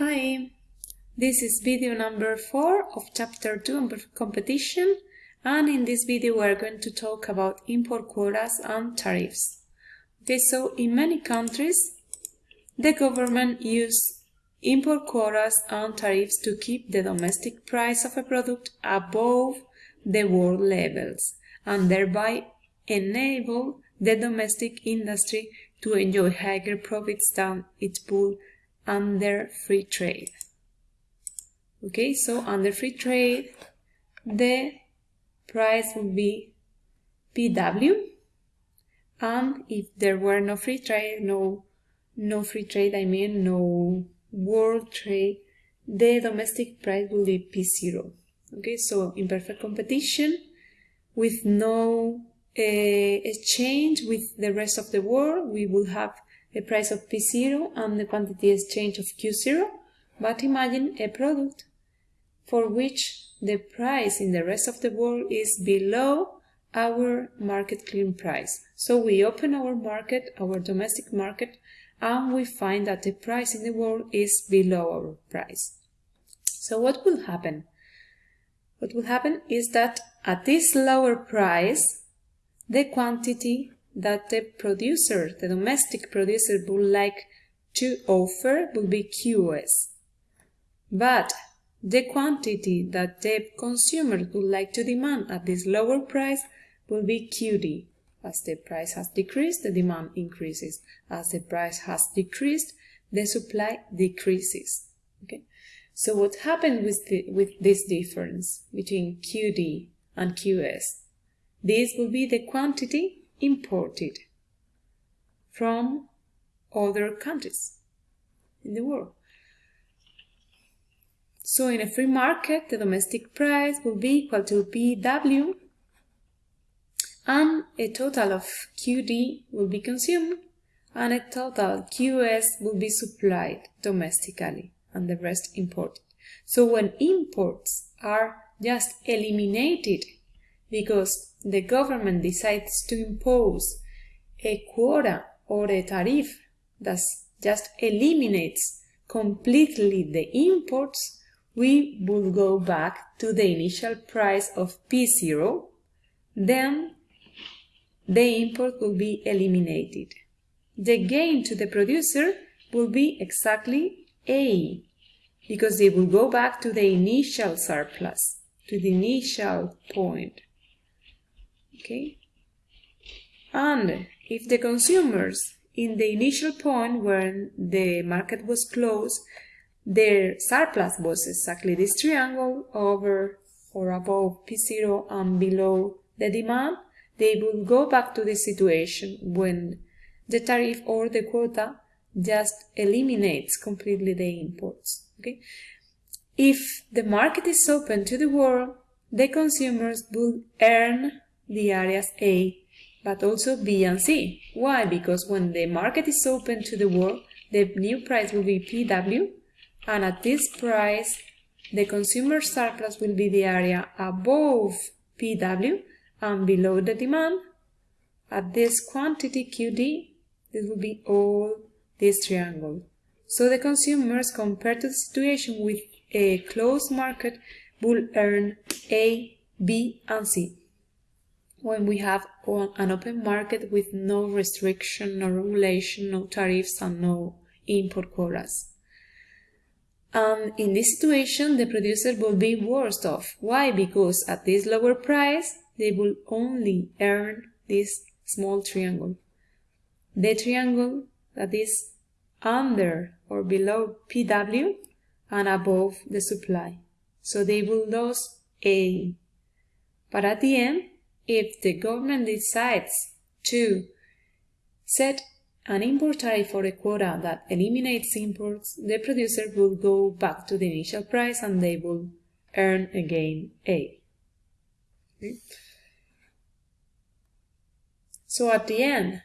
Hi, this is video number 4 of chapter 2 on competition and in this video we are going to talk about import quotas and tariffs. Okay, so in many countries the government use import quotas and tariffs to keep the domestic price of a product above the world levels and thereby enable the domestic industry to enjoy higher profits than its pool under free trade. Okay, so under free trade, the price would be PW, and if there were no free trade, no, no free trade, I mean no world trade, the domestic price will be P0. Okay, so in perfect competition, with no uh, exchange with the rest of the world, we will have the price of P0 and the quantity exchange of Q0, but imagine a product for which the price in the rest of the world is below our market clearing price. So we open our market, our domestic market, and we find that the price in the world is below our price. So what will happen? What will happen is that at this lower price, the quantity that the producer, the domestic producer would like to offer will be QS. But the quantity that the consumer would like to demand at this lower price will be QD. As the price has decreased, the demand increases. As the price has decreased, the supply decreases. Okay. So what happened with, the, with this difference between QD and QS? This will be the quantity imported from other countries in the world. So in a free market, the domestic price will be equal to PW and a total of QD will be consumed and a total QS will be supplied domestically and the rest imported. So when imports are just eliminated because the government decides to impose a quota or a tariff that just eliminates completely the imports, we will go back to the initial price of P0, then the import will be eliminated. The gain to the producer will be exactly A, because they will go back to the initial surplus, to the initial point okay and if the consumers in the initial point when the market was closed their surplus was exactly this triangle over or above P0 and below the demand, they will go back to the situation when the tariff or the quota just eliminates completely the imports. Okay? If the market is open to the world, the consumers will earn the areas A, but also B and C. Why? Because when the market is open to the world, the new price will be PW, and at this price, the consumer surplus will be the area above PW and below the demand. At this quantity QD, this will be all this triangle. So the consumers, compared to the situation with a closed market, will earn A, B, and C when we have an open market with no restriction, no regulation, no tariffs, and no import quotas. And in this situation, the producer will be worse off. Why? Because at this lower price, they will only earn this small triangle. The triangle that is under or below PW and above the supply. So they will lose A. But at the end, if the government decides to set an import tariff for a quota that eliminates imports, the producer will go back to the initial price and they will earn again A. So at the end,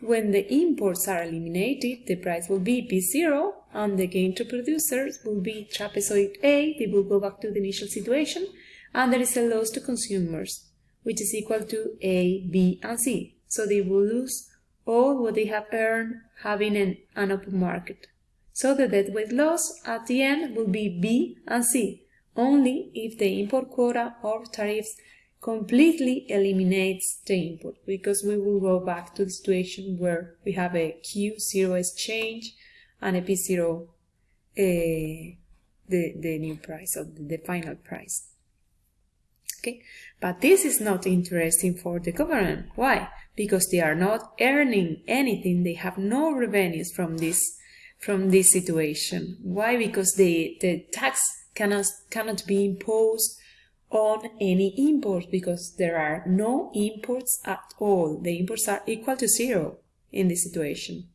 when the imports are eliminated, the price will be P0 and the gain to producers will be trapezoid A, they will go back to the initial situation, and there is a loss to consumers which is equal to A, B, and C. So they will lose all what they have earned having an, an open market. So the deadweight loss at the end will be B and C, only if the import quota or tariffs completely eliminates the input, because we will go back to the situation where we have a Q0 exchange and a P0 uh, the, the new price or the final price. Okay, but this is not interesting for the government. Why? Because they are not earning anything. They have no revenues from this from this situation. Why? Because the, the tax cannot, cannot be imposed on any imports because there are no imports at all. The imports are equal to zero in this situation.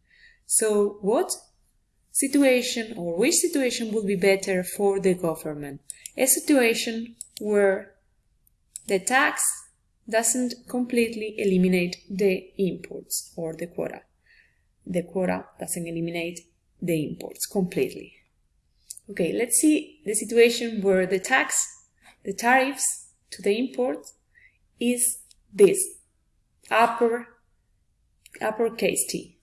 So what situation or which situation would be better for the government? A situation where the tax doesn't completely eliminate the imports or the quota. The quota doesn't eliminate the imports completely. Okay, let's see the situation where the tax, the tariffs to the import is this, upper, uppercase T.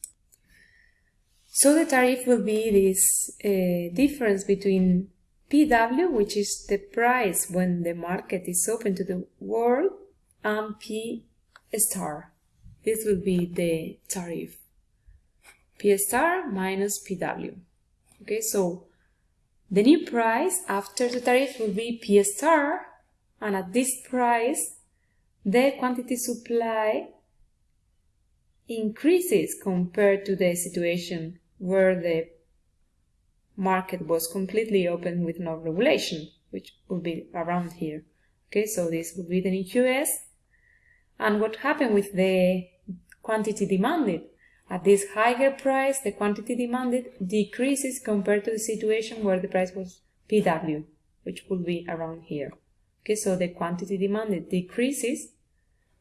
So the tariff will be this uh, difference between PW, which is the price when the market is open to the world, and P star. This will be the tariff. P star minus PW. Okay, so the new price after the tariff will be P star, and at this price, the quantity supply increases compared to the situation where the market was completely open with no regulation, which would be around here. Okay, so this would be the new. And what happened with the quantity demanded? At this higher price, the quantity demanded decreases compared to the situation where the price was PW, which would be around here. Okay, so the quantity demanded decreases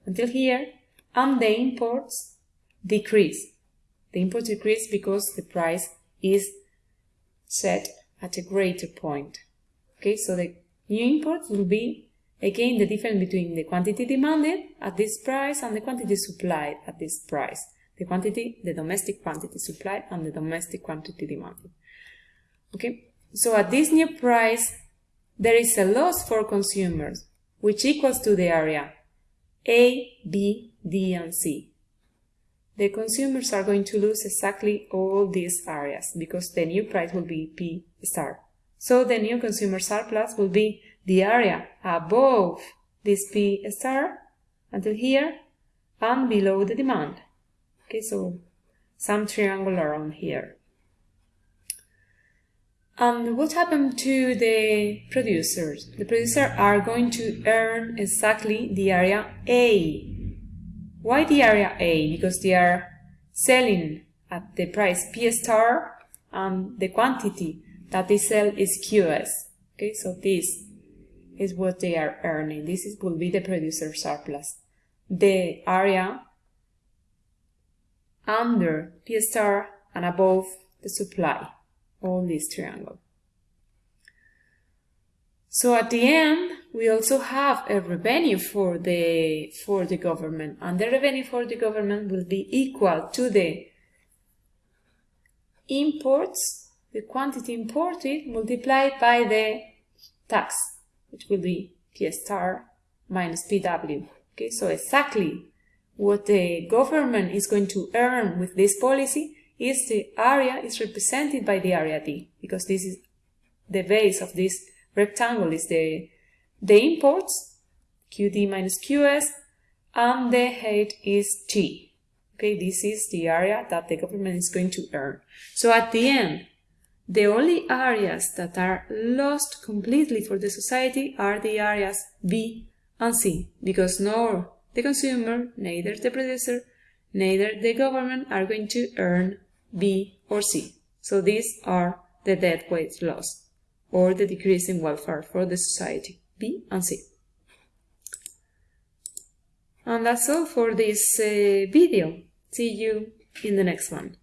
until here, and the imports decrease. The imports decrease because the price is set at a greater point. Okay, so the new import will be again the difference between the quantity demanded at this price and the quantity supplied at this price the quantity, the domestic quantity supplied and the domestic quantity demanded. Okay, so at this new price, there is a loss for consumers, which equals to the area A, B, D, and C. The consumers are going to lose exactly all these areas because the new price will be P star. So the new consumer surplus will be the area above this P star until here and below the demand. Okay, so some triangle around here. And what happened to the producers? The producers are going to earn exactly the area A. Why the area A? Because they are selling at the price P star and the quantity that they sell is QS. Okay, so this is what they are earning. This is, will be the producer surplus. The area under P star and above the supply, all this triangle. So at the end, we also have a revenue for the, for the government, and the revenue for the government will be equal to the imports, the quantity imported multiplied by the tax, which will be P star minus PW. Okay, so exactly what the government is going to earn with this policy is the area is represented by the area D, because this is the base of this rectangle is the, the imports, QD minus QS, and the height is T. Okay, this is the area that the government is going to earn. So at the end, the only areas that are lost completely for the society are the areas B and C, because no the consumer, neither the producer, neither the government are going to earn B or C. So these are the deadweight loss or the decrease in welfare for the society, B and C. And that's all for this uh, video. See you in the next one.